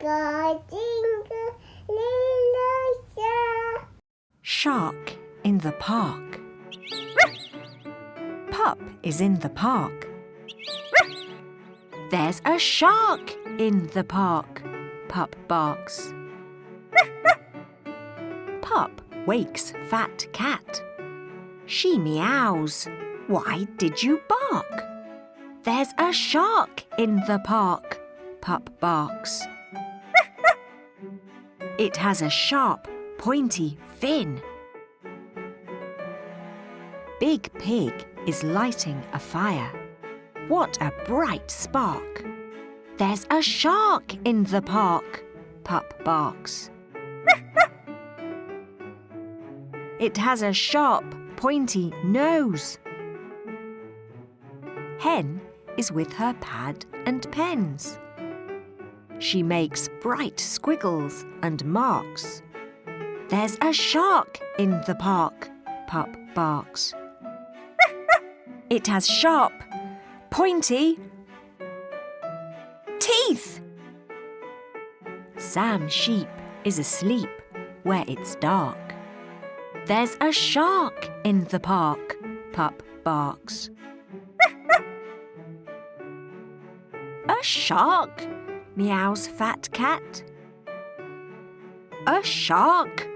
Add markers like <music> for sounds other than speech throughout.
Jingle, jingle, little star. Shark in the park. Pup is in the park. There's a shark in the park. Pup barks. Pup wakes Fat Cat. She meows. Why did you bark? There's a shark in the park. Pup barks. It has a sharp, pointy fin. Big Pig is lighting a fire. What a bright spark! There's a shark in the park, Pup barks. <laughs> It has a sharp, pointy nose. Hen is with her pad and pens. She makes bright squiggles and marks. There's a shark in the park, Pup barks. <laughs> It has sharp, pointy teeth. Sam Sheep is asleep where it's dark. There's a shark in the park, Pup barks. <laughs> a shark, meows Fat Cat. A shark,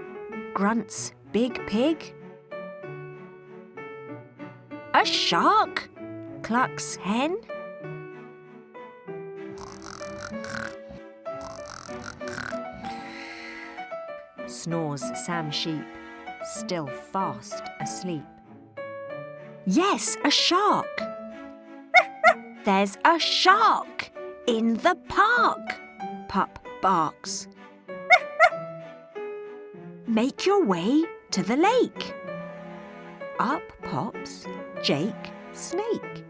grunts Big Pig. A shark, clucks Hen. Snores Sam Sheep, still fast asleep. Yes, a shark. <laughs> There's a shark in the park, Pup barks. <laughs> Make your way to the lake. Up pops Jake Snake.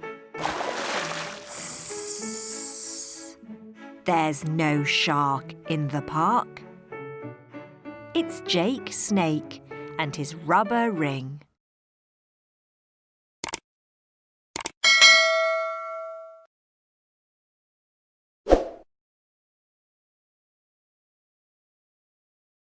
There's no shark in the park. It's Jake Snake and his rubber ring.